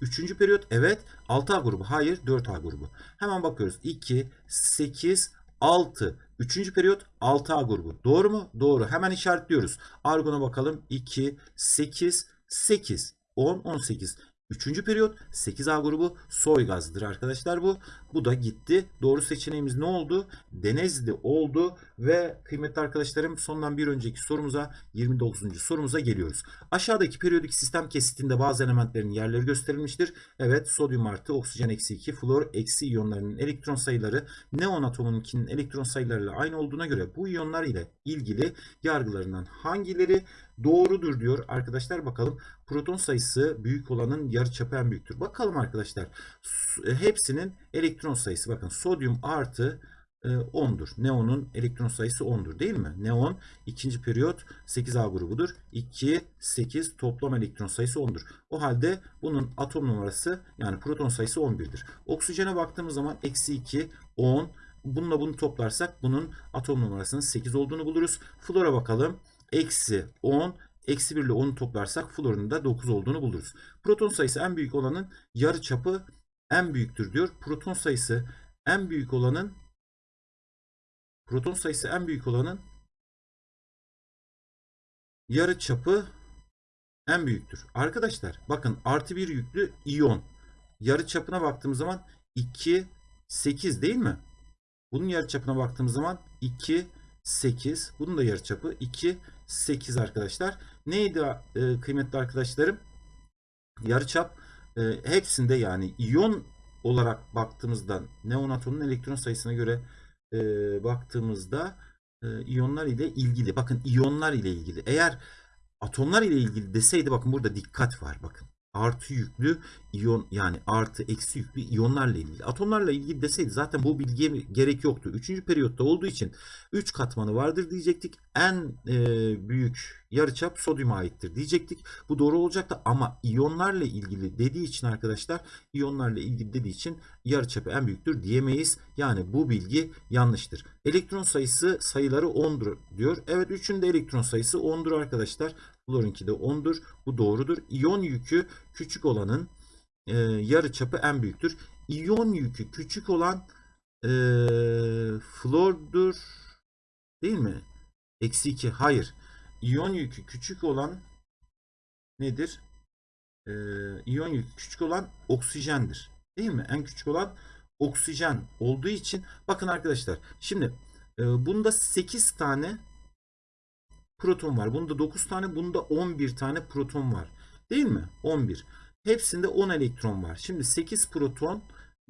3. periyot evet 6A grubu. Hayır 4A grubu. Hemen bakıyoruz 2, 8, 6. 3. periyot 6A grubu. Doğru mu? Doğru. Hemen işaretliyoruz. Argon'a bakalım. 2, 8, 8, 10, 18. Üçüncü periyot 8A grubu soy gazıdır arkadaşlar bu. Bu da gitti. Doğru seçeneğimiz ne oldu? Denezli oldu ve kıymetli arkadaşlarım sondan bir önceki sorumuza 29. sorumuza geliyoruz. Aşağıdaki periyodik sistem kesitinde bazı elementlerin yerleri gösterilmiştir. Evet sodyum artı oksijen eksi 2 flor eksi iyonlarının elektron sayıları neon atomunkinin elektron sayılarıyla aynı olduğuna göre bu iyonlar ile ilgili yargılarından hangileri doğrudur diyor arkadaşlar bakalım. Proton sayısı büyük olanın yarıçapı en büyüktür. Bakalım arkadaşlar. Hepsinin elektron sayısı bakın sodyum artı 10'dur. Neon'un elektron sayısı 10'dur değil mi? Neon ikinci periyot 8A grubudur. 2, 8 toplam elektron sayısı 10'dur. O halde bunun atom numarası yani proton sayısı 11'dir. Oksijene baktığımız zaman eksi 2, 10. Bununla bunu toplarsak bunun atom numarasının 8 olduğunu buluruz. Flora bakalım. Eksi 10, eksi 1 ile 10'u toplarsak florun da 9 olduğunu buluruz. Proton sayısı en büyük olanın yarı çapı en büyüktür diyor. Proton sayısı en büyük olanın proton sayısı en büyük olanın yarı çapı en büyüktür. Arkadaşlar bakın artı bir yüklü iyon yarı çapına baktığımız zaman 2 8 değil mi? Bunun yarı çapına baktığımız zaman 2 8. Bunun da yarı çapı 2 8 arkadaşlar. Neydi e, kıymetli arkadaşlarım? Yarıçap e, hepsinde yani iyon olarak baktığımızda neon atomunun elektron sayısına göre e, baktığımızda iyonlar ile ilgili. Bakın iyonlar ile ilgili. Eğer atomlar ile ilgili deseydi bakın burada dikkat var bakın artı yüklü iyon yani artı eksi yüklü iyonlarla ilgili. Atomlarla ilgili deseydi zaten bu bilgiye gerek yoktu. Üçüncü periyotta olduğu için 3 katmanı vardır diyecektik. En e, büyük yarıçap sodyuma aittir diyecektik. Bu doğru olacaktı ama iyonlarla ilgili dediği için arkadaşlar iyonlarla ilgili dediği için yarıçapı en büyüktür diyemeyiz. Yani bu bilgi yanlıştır. Elektron sayısı sayıları 10'dur diyor. Evet 3'ün de elektron sayısı 10'dur arkadaşlar. Flor'unki de 10'dur. Bu doğrudur. İyon yükü küçük olanın e, yarı çapı en büyüktür. İyon yükü küçük olan e, flordur. Değil mi? Eksi 2. Hayır. İyon yükü küçük olan nedir? E, iyon yükü küçük olan oksijendir. Değil mi? En küçük olan oksijen olduğu için bakın arkadaşlar şimdi e, bunda 8 tane proton var. Bunda 9 tane, bunda 11 tane proton var. Değil mi? 11. Hepsinde 10 elektron var. Şimdi 8 proton,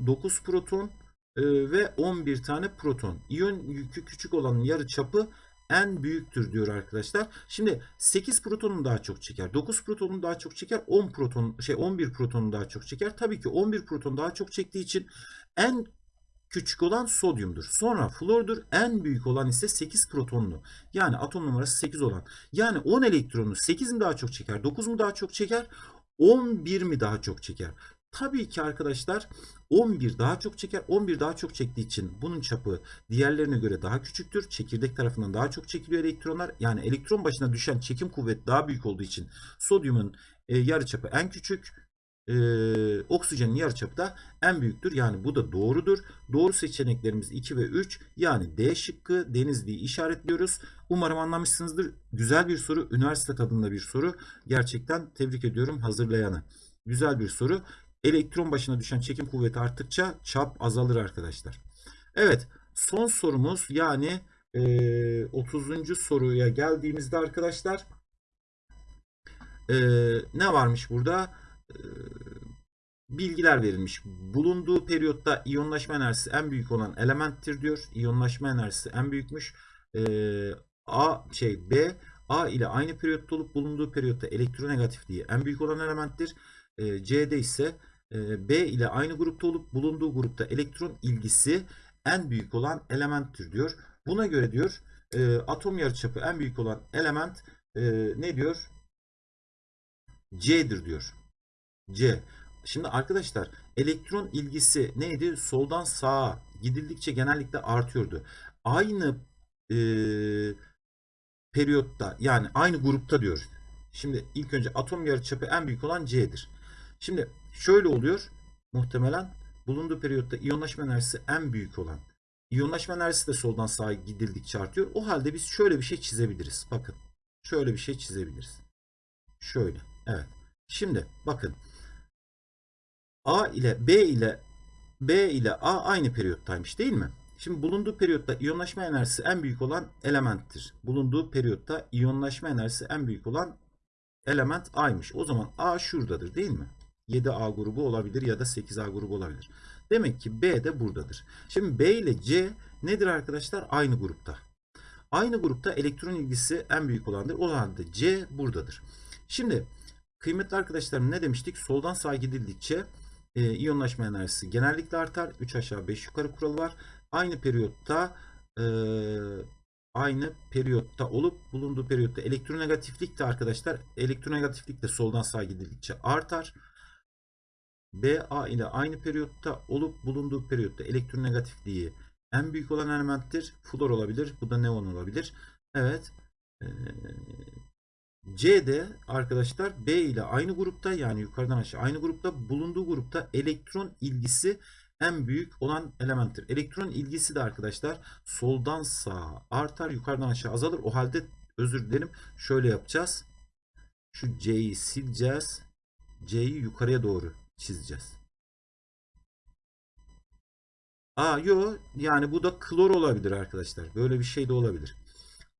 9 proton e, ve 11 tane proton. İyon yükü küçük olanın yarı çapı en büyüktür diyor arkadaşlar. Şimdi 8 protonun daha çok çeker. 9 protonun daha çok çeker. 10 proton şey 11 protonun daha çok çeker. Tabii ki 11 proton daha çok çektiği için en küçük olan sodyumdur. Sonra flordur. En büyük olan ise 8 protonlu. Yani atom numarası 8 olan. Yani 10 elektronu 8 mi daha çok çeker? 9 mu daha çok çeker? 11 mi daha çok çeker? Tabii ki arkadaşlar 11 daha çok çeker. 11 daha çok çektiği için bunun çapı diğerlerine göre daha küçüktür. Çekirdek tarafından daha çok çekiliyor elektronlar. Yani elektron başına düşen çekim kuvveti daha büyük olduğu için sodyumun e, yarıçapı en küçük. E, oksijenin yarıçapı en büyüktür. Yani bu da doğrudur. Doğru seçeneklerimiz 2 ve 3. Yani D şıkkı Denizli'yi işaretliyoruz. Umarım anlamışsınızdır. Güzel bir soru. Üniversite tadında bir soru. Gerçekten tebrik ediyorum hazırlayanı. Güzel bir soru. Elektron başına düşen çekim kuvveti arttıkça çap azalır arkadaşlar. Evet son sorumuz yani e, 30. soruya geldiğimizde arkadaşlar e, ne varmış burada? E, bilgiler verilmiş. Bulunduğu periyotta iyonlaşma enerjisi en büyük olan elementtir diyor. İyonlaşma enerjisi en büyükmüş. E, A şey B A ile aynı periyotta olup bulunduğu periyotta elektronegatifliği en büyük olan elementtir. E, C'de ise e, B ile aynı grupta olup bulunduğu grupta elektron ilgisi en büyük olan elementtir diyor. Buna göre diyor e, atom yarıçapı en büyük olan element e, ne diyor? C'dir diyor. C. Şimdi arkadaşlar elektron ilgisi neydi? Soldan sağa gidildikçe genellikle artıyordu. Aynı e, periyotta yani aynı grupta diyor. Şimdi ilk önce atom yarıçapı en büyük olan C'dir. Şimdi şöyle oluyor. Muhtemelen bulunduğu periyotta iyonlaşma enerjisi en büyük olan. İyonlaşma enerjisi de soldan sağa gidildikçe artıyor. O halde biz şöyle bir şey çizebiliriz. Bakın. Şöyle bir şey çizebiliriz. Şöyle. Evet. Şimdi bakın. A ile B ile B ile A aynı periyottaymış değil mi? Şimdi bulunduğu periyotta iyonlaşma enerjisi en büyük olan elementtir. Bulunduğu periyotta iyonlaşma enerjisi en büyük olan element A'ymış. O zaman A şuradadır değil mi? 7A grubu olabilir ya da 8A grubu olabilir. Demek ki B de buradadır. Şimdi B ile C nedir arkadaşlar? Aynı grupta. Aynı grupta elektron ilgisi en büyük olandır. O halde C buradadır. Şimdi kıymetli arkadaşlarım ne demiştik? Soldan sağa gidildikçe e, iyonlaşma enerjisi genellikle artar. 3 aşağı 5 yukarı kuralı var. Aynı periyotta e, aynı periyotta olup bulunduğu periyotta elektronegatiflik de arkadaşlar elektronegatiflik de soldan sağa gidildikçe artar. BA ile aynı periyotta olup bulunduğu periyotta elektronegatifliği en büyük olan elementtir. Flor olabilir. Bu da neon olabilir. Evet. Ee, C'de arkadaşlar B ile aynı grupta yani yukarıdan aşağı aynı grupta bulunduğu grupta elektron ilgisi en büyük olan elementtir. Elektron ilgisi de arkadaşlar soldan sağa artar yukarıdan aşağı azalır. O halde özür dilerim şöyle yapacağız. Şu C'yi sileceğiz. C'yi yukarıya doğru çizeceğiz. Aa yo yani bu da klor olabilir arkadaşlar. Böyle bir şey de olabilir.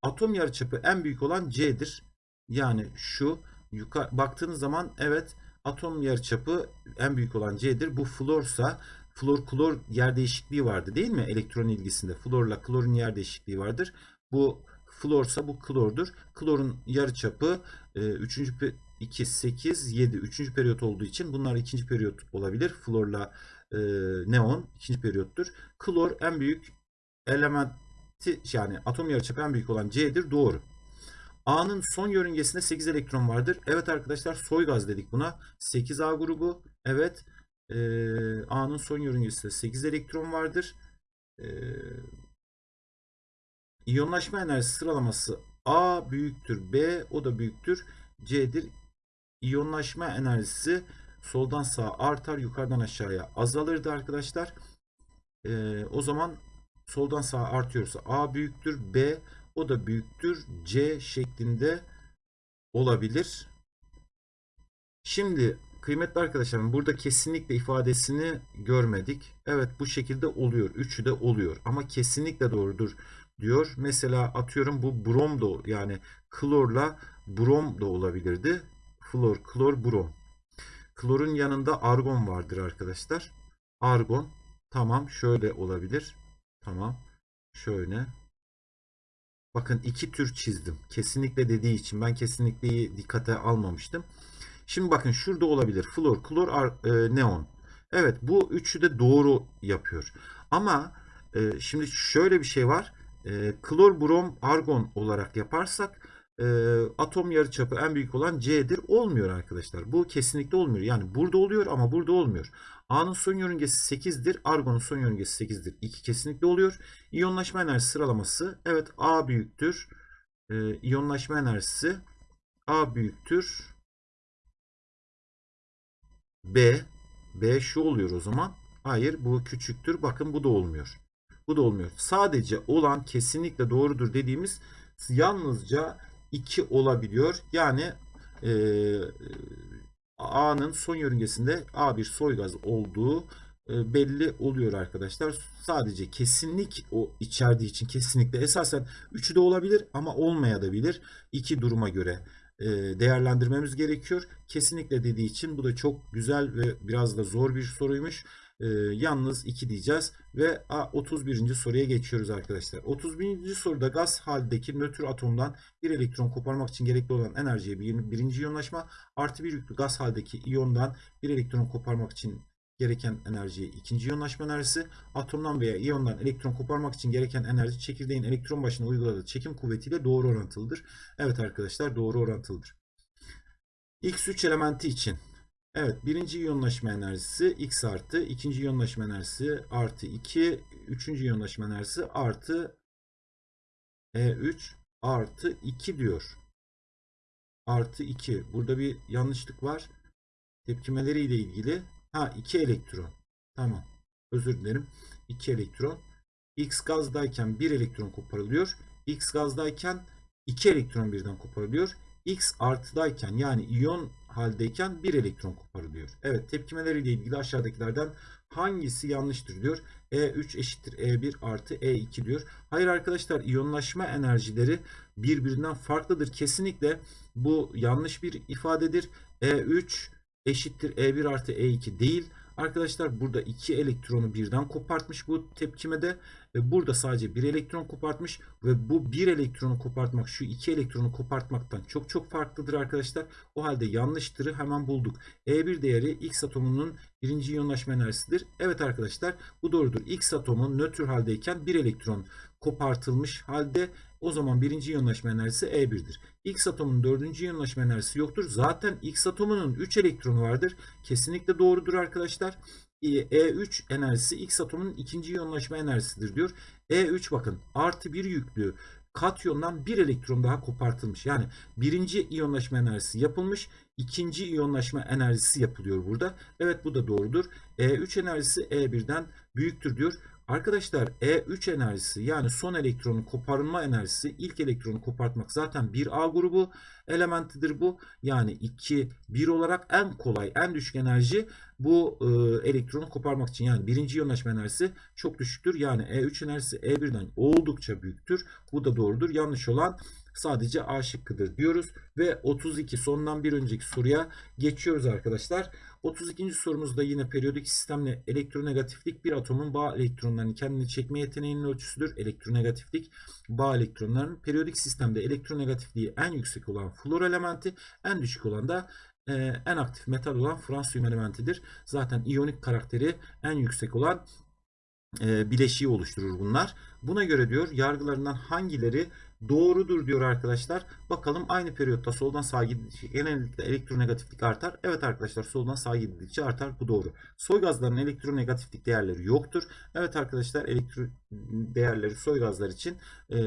Atom yarıçapı en büyük olan C'dir. Yani şu yukarı baktığınız zaman evet atom yarıçapı en büyük olan C'dir. Bu florsa flor klor yer değişikliği vardı değil mi? Elektron ilgisinde florla klorun yer değişikliği vardır. Bu florsa bu klordur. Klorun yarıçapı 3. 2, 8, 7. Üçüncü periyot olduğu için bunlar ikinci periyot olabilir. Florla e, neon ikinci periyottur. Klor en büyük elementi yani atom yarıçapı en büyük olan C'dir. Doğru. A'nın son yörüngesinde 8 elektron vardır. Evet arkadaşlar soy gaz dedik buna. 8A grubu. Evet. E, A'nın son yörüngesinde 8 elektron vardır. E, iyonlaşma enerjisi sıralaması A büyüktür B o da büyüktür C'dir. İyonlaşma enerjisi soldan sağa artar yukarıdan aşağıya azalırdı arkadaşlar. Ee, o zaman soldan sağa artıyorsa A büyüktür B o da büyüktür C şeklinde olabilir. Şimdi kıymetli arkadaşlarım burada kesinlikle ifadesini görmedik. Evet bu şekilde oluyor. Üçü de oluyor ama kesinlikle doğrudur diyor. Mesela atıyorum bu brom da yani klorla brom da olabilirdi. Flor, klor, brom. Klorun yanında argon vardır arkadaşlar. Argon. Tamam şöyle olabilir. Tamam. Şöyle. Bakın iki tür çizdim. Kesinlikle dediği için ben kesinlikleyi dikkate almamıştım. Şimdi bakın şurada olabilir. Flor, klor, e, neon. Evet bu üçü de doğru yapıyor. Ama e, şimdi şöyle bir şey var. E, klor, brom, argon olarak yaparsak e, atom yarıçapı en büyük olan C'dir. Olmuyor arkadaşlar. Bu kesinlikle olmuyor. Yani burada oluyor ama burada olmuyor. A'nın son yörüngesi 8'dir. Argon'un son yörüngesi 8'dir. 2 kesinlikle oluyor. İyonlaşma enerjisi sıralaması. Evet A büyüktür. E, iyonlaşma enerjisi A büyüktür. B. B şu oluyor o zaman. Hayır bu küçüktür. Bakın bu da olmuyor. Bu da olmuyor. Sadece olan kesinlikle doğrudur dediğimiz yalnızca 2 olabiliyor. Yani e, A'nın son yörüngesinde A bir soy gaz olduğu e, belli oluyor arkadaşlar. Sadece kesinlik o içerdiği için kesinlikle esasen 3'ü de olabilir ama olmayabilir. İki duruma göre e, değerlendirmemiz gerekiyor. Kesinlikle dediği için bu da çok güzel ve biraz da zor bir soruymuş. E, yalnız 2 diyeceğiz ve 31. soruya geçiyoruz arkadaşlar. 31. soruda gaz haldeki nötr atomdan bir elektron koparmak için gerekli olan enerjiye bir, birinci iyonlaşma artı bir yüklü gaz haldeki iyondan bir elektron koparmak için gereken enerjiye ikinci iyonlaşma enerjisi, atomdan veya iyondan elektron koparmak için gereken enerji çekirdeğin elektron başına uyguladığı çekim kuvvetiyle doğru orantılıdır. Evet arkadaşlar doğru orantılıdır. X3 elementi için Evet birinci iyonlaşma enerjisi X artı, ikinci iyonlaşma enerjisi artı 2, üçüncü iyonlaşma enerjisi artı E3 artı 2 diyor. Artı 2. Burada bir yanlışlık var. Tepkimeleri ile ilgili. Ha 2 elektron. Tamam. Özür dilerim. 2 elektron. X gazdayken 1 elektron koparılıyor. X gazdayken 2 elektron birden koparılıyor. X artıdayken yani iyon haldeyken 1 elektron koparılıyor. Evet tepkimeleriyle ilgili aşağıdakilerden hangisi yanlıştır diyor. E3 eşittir E1 artı E2 diyor. Hayır arkadaşlar iyonlaşma enerjileri birbirinden farklıdır. Kesinlikle bu yanlış bir ifadedir. E3 eşittir E1 artı E2 değil. Arkadaşlar burada iki elektronu birden kopartmış bu tepkimede ve burada sadece bir elektron kopartmış ve bu bir elektronu kopartmak şu iki elektronu kopartmaktan çok çok farklıdır arkadaşlar. O halde yanlıştırı hemen bulduk. E1 değeri X atomunun birinci iyonlaşma enerjisidir. Evet arkadaşlar bu doğrudur. X atomu nötr haldeyken bir elektron kopartılmış halde o zaman birinci iyonlaşma enerjisi E1'dir. X atomunun dördüncü iyonlaşma enerjisi yoktur. Zaten X atomunun 3 elektronu vardır. Kesinlikle doğrudur arkadaşlar. E3 enerjisi X atomunun ikinci iyonlaşma enerjisidir diyor. E3 bakın artı bir yüklü katyondan bir elektron daha kopartılmış. Yani birinci iyonlaşma enerjisi yapılmış. ikinci iyonlaşma enerjisi yapılıyor burada. Evet bu da doğrudur. E3 enerjisi E1'den büyüktür diyor. Arkadaşlar E3 enerjisi yani son elektronun koparılma enerjisi ilk elektronu kopartmak zaten bir A grubu elementidir bu. Yani 2 1 olarak en kolay en düşük enerji bu e, elektronu koparmak için yani birinci iyonlaşma enerjisi çok düşüktür. Yani E3 enerjisi E1'den oldukça büyüktür. Bu da doğrudur. Yanlış olan sadece A şıkkıdır diyoruz. Ve 32 sondan bir önceki soruya geçiyoruz arkadaşlar. 32. sorumuzda yine periyodik sistemle elektronegatiflik bir atomun bağ elektronlarını kendine çekme yeteneğinin ölçüsüdür. Elektronegatiflik bağ elektronlarının periyodik sistemde elektronegatifliği en yüksek olan flor elementi en düşük olan da e, en aktif metal olan fransiyum elementidir. Zaten iyonik karakteri en yüksek olan e, bileşiği oluşturur bunlar. Buna göre diyor yargılarından hangileri doğrudur diyor arkadaşlar. Bakalım aynı periyotta soldan sağa gidildikçe genellikle elektronegatiflik artar. Evet arkadaşlar soldan sağa gidildikçe artar. Bu doğru. Soy gazların elektronegatiflik değerleri yoktur. Evet arkadaşlar elektro değerleri soy gazlar için e,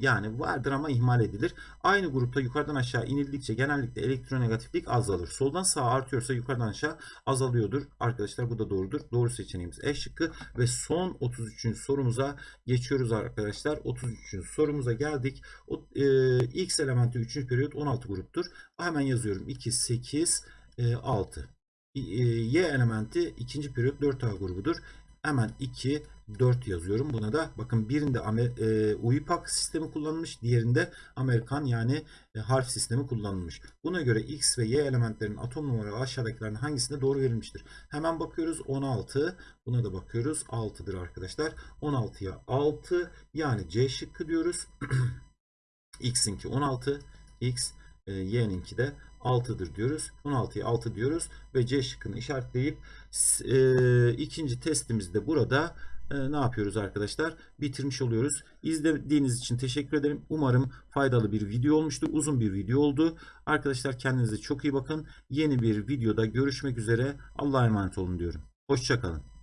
yani vardır ama ihmal edilir. Aynı grupta yukarıdan aşağı inildikçe genellikle elektronegatiflik azalır. Soldan sağa artıyorsa yukarıdan aşağı azalıyordur. Arkadaşlar bu da doğrudur. Doğru seçeneğimiz E şıkkı ve son 33. sorumuza geçiyoruz arkadaşlar. 33. sorumuza geldik. O, e, X elementi 3. periyot 16 gruptur. Hemen yazıyorum. 2, 8, e, 6. E, y elementi 2. periyot 4A grubudur. Hemen 2, 4 yazıyorum. Buna da bakın birinde e, UIPAC sistemi kullanılmış. Diğerinde Amerikan yani e, harf sistemi kullanılmış. Buna göre X ve Y elementlerin atom numaralı aşağıdakilerin hangisinde doğru verilmiştir? Hemen bakıyoruz 16. Buna da bakıyoruz 6'dır arkadaşlar. 16'ya 6 yani C şıkkı diyoruz. X'inki 16. X e, Y'ninki de 6'dır diyoruz. 16'ya 6 diyoruz ve C şıkkını işaretleyip e, ikinci testimizi de burada e, ne yapıyoruz arkadaşlar? Bitirmiş oluyoruz. İzlediğiniz için teşekkür ederim. Umarım faydalı bir video olmuştur. Uzun bir video oldu. Arkadaşlar kendinize çok iyi bakın. Yeni bir videoda görüşmek üzere. Allah'a emanet olun diyorum. Hoşçakalın.